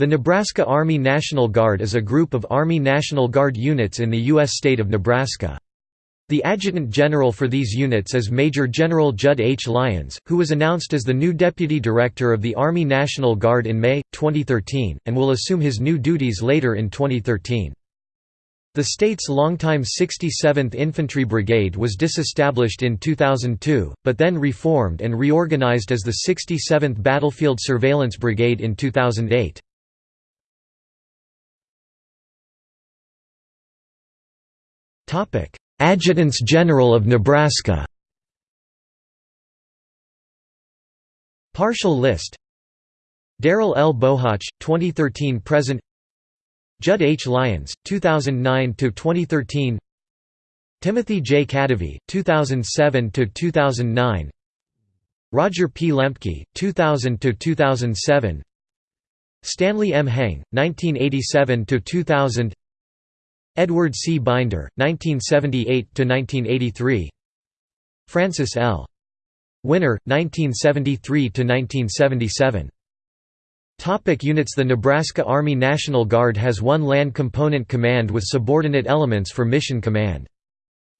The Nebraska Army National Guard is a group of Army National Guard units in the U.S. state of Nebraska. The adjutant general for these units is Major General Judd H. Lyons, who was announced as the new Deputy Director of the Army National Guard in May, 2013, and will assume his new duties later in 2013. The state's longtime 67th Infantry Brigade was disestablished in 2002, but then reformed and reorganized as the 67th Battlefield Surveillance Brigade in 2008. Adjutants General of Nebraska Partial list Daryl L. Bohac, 2013–present Judd H. Lyons, 2009–2013 Timothy J. Kadavy, 2007–2009 Roger P. Lemke, 2000–2007 Stanley M. Heng, 1987–2000 Edward C. Binder, 1978–1983 Francis L. Winner, 1973–1977 Topic units The Nebraska Army National Guard has one Land Component Command with subordinate elements for mission command.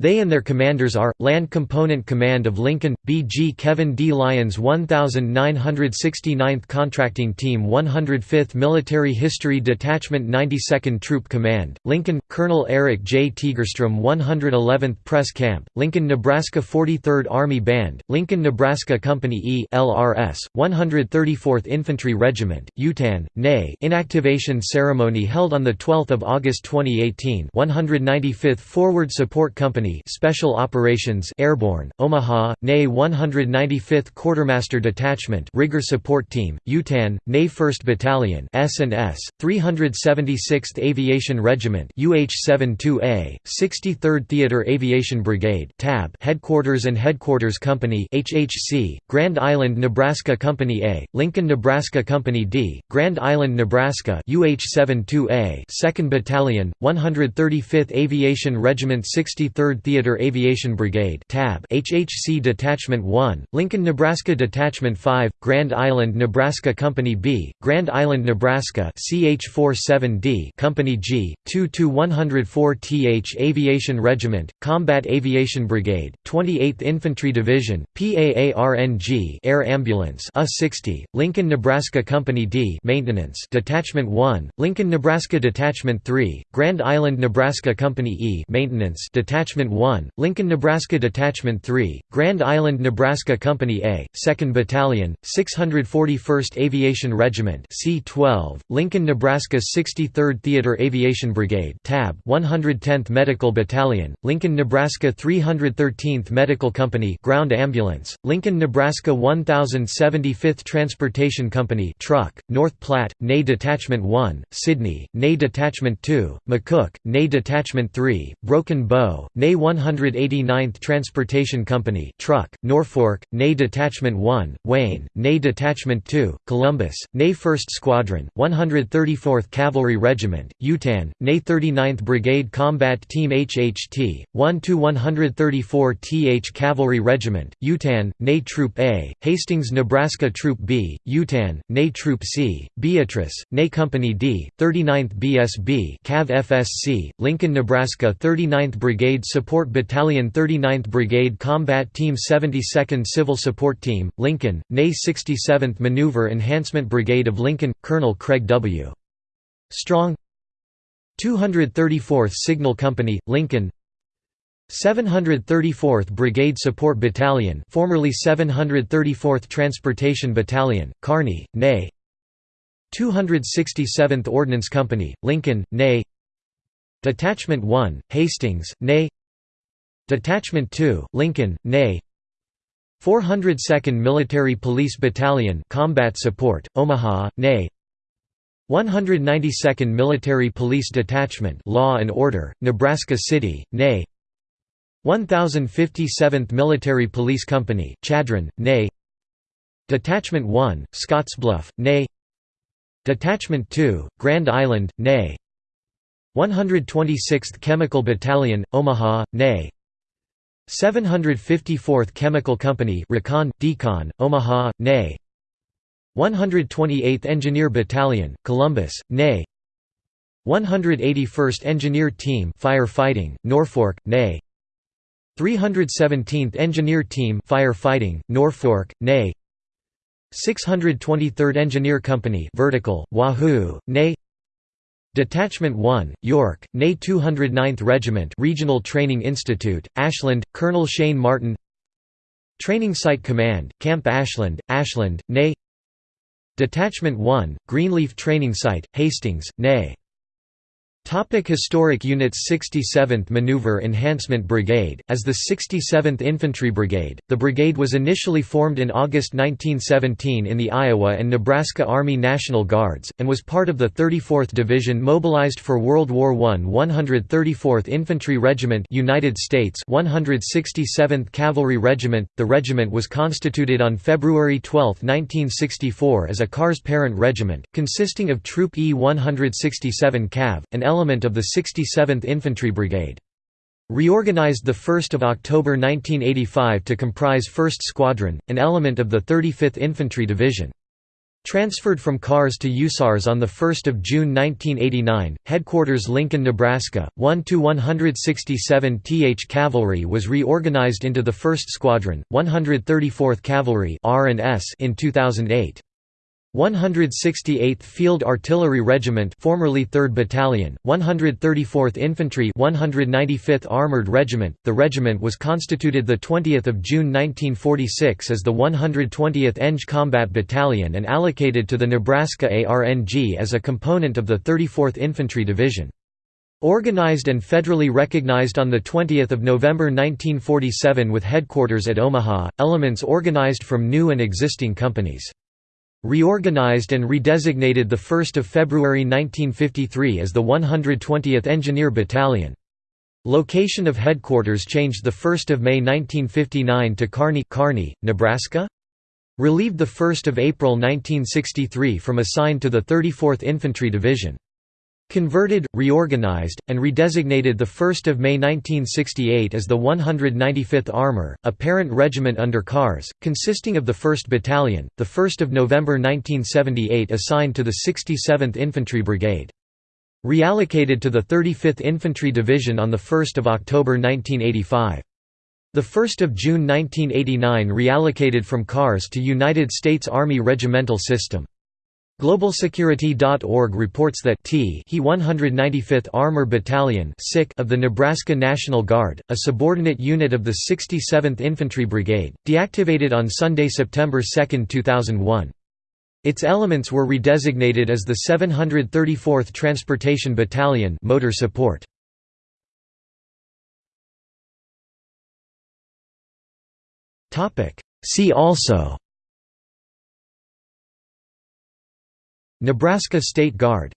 They and their commanders are, Land Component Command of Lincoln, B.G. Kevin D. Lyons 1969th Contracting Team 105th Military History Detachment 92nd Troop Command, Lincoln, Colonel Eric J. Tegerstrom 111th Press Camp, Lincoln, Nebraska 43rd Army Band, Lincoln, Nebraska Company E LRS, 134th Infantry Regiment, Yutan, NAY Inactivation ceremony held on 12 August 2018 195th Forward Support Company Special Operations Airborne, Omaha, NAY 195th Quartermaster Detachment Rigger Support Team, Yutan, NAY 1st Battalion S&S, 376th Aviation Regiment UH-72A, 63rd Theater Aviation Brigade TAB Headquarters and Headquarters Company HHC, Grand Island Nebraska Company A, Lincoln Nebraska Company D, Grand Island Nebraska UH-72A 2nd Battalion, 135th Aviation Regiment 63rd Theater Aviation Brigade TAB HHC Detachment 1, Lincoln Nebraska Detachment 5, Grand Island Nebraska Company B, Grand Island Nebraska CH-47D Company G, 2-104th Aviation Regiment, Combat Aviation Brigade, 28th Infantry Division, PAARNG Air Ambulance A-60, Lincoln Nebraska Company D Maintenance Detachment 1, Lincoln Nebraska Detachment 3, Grand Island Nebraska Company E Maintenance Detachment 1, Lincoln Nebraska Detachment 3, Grand Island Nebraska Company A, 2nd Battalion, 641st Aviation Regiment C-12, Lincoln Nebraska 63rd Theater Aviation Brigade TAB 110th Medical Battalion, Lincoln Nebraska 313th Medical Company Ground Ambulance, Lincoln Nebraska 1075th Transportation Company Truck, North Platte, NAY Detachment 1, Sidney, NAY Detachment 2, McCook, NAY Detachment 3, Broken Bow, 189th Transportation Company Truck, Norfolk, NAY Detachment 1, Wayne, NAY Detachment 2, Columbus, NAY 1st Squadron, 134th Cavalry Regiment, Yutan, NAY 39th Brigade Combat Team HHT, 1 to 134 TH Cavalry Regiment, Yutan, NAY Troop A, Hastings Nebraska Troop B, Yutan, NAY Troop C, Beatrice, NAY Company D, 39th BSB Cav FSC, Lincoln Nebraska 39th Brigade Support Battalion 39th Brigade Combat Team 72nd Civil Support Team, Lincoln, NAY 67th Maneuver Enhancement Brigade of Lincoln, Colonel Craig W. Strong. 234th Signal Company, Lincoln. 734th Brigade Support Battalion formerly 734th Transportation Battalion, Kearney, NAY 267th Ordnance Company, Lincoln, NAY Detachment 1, Hastings, NAY Detachment 2, Lincoln, NAY 402nd Military Police Battalion Combat Support, Omaha, NAY 192nd Military Police Detachment Law and Order, Nebraska City, NAY 1057th Military Police Company, Chadron, NAY Detachment 1, Scottsbluff, NAY Detachment 2, Grand Island, NAY 126th Chemical Battalion, Omaha, NAY 754th Chemical Company Recon, Decon, Omaha, NAY 128th Engineer Battalion, Columbus, NA 181st Engineer Team Firefighting, Norfolk, NA 317th Engineer Team Firefighting, Norfolk, NA 623rd Engineer Company Vertical, Wahoo, NA Detachment 1, York, NA 209th Regiment Regional Training Institute, Ashland, Colonel Shane Martin. Training Site Command, Camp Ashland, Ashland, NA Detachment 1, Greenleaf Training Site, Hastings, NA Topic Historic units 67th Maneuver Enhancement Brigade, as the 67th Infantry Brigade, the brigade was initially formed in August 1917 in the Iowa and Nebraska Army National Guards, and was part of the 34th Division mobilized for World War I 134th Infantry Regiment United States 167th Cavalry Regiment. The regiment was constituted on February 12, 1964 as a CARS parent regiment, consisting of Troop E-167 Cav, an element of the 67th Infantry Brigade. Reorganized 1 October 1985 to comprise 1st Squadron, an element of the 35th Infantry Division. Transferred from CARS to USARS on 1 June 1989, Headquarters Lincoln, Nebraska, 1–167 th Cavalry was reorganized into the 1st Squadron, 134th Cavalry in 2008. 168th Field Artillery Regiment formerly 3rd Battalion, 134th Infantry 195th Armored Regiment. The regiment was constituted 20 June 1946 as the 120th Eng Combat Battalion and allocated to the Nebraska ARNG as a component of the 34th Infantry Division. Organized and federally recognized on 20 November 1947 with headquarters at Omaha, elements organized from new and existing companies. Reorganized and redesignated 1 February 1953 as the 120th Engineer Battalion. Location of headquarters changed 1 May 1959 to Kearney, Kearney, Nebraska? Relieved 1 April 1963 from assigned to the 34th Infantry Division. Converted, reorganized, and redesignated 1 May 1968 as the 195th Armor, a parent regiment under CARS, consisting of the 1st Battalion, 1 November 1978 assigned to the 67th Infantry Brigade. Reallocated to the 35th Infantry Division on 1 October 1985. 1 June 1989 reallocated from CARS to United States Army Regimental System. GlobalSecurity.org reports that T he 195th Armor Battalion of the Nebraska National Guard, a subordinate unit of the 67th Infantry Brigade, deactivated on Sunday, September 2, 2001. Its elements were redesignated as the 734th Transportation Battalion motor support. See also Nebraska State Guard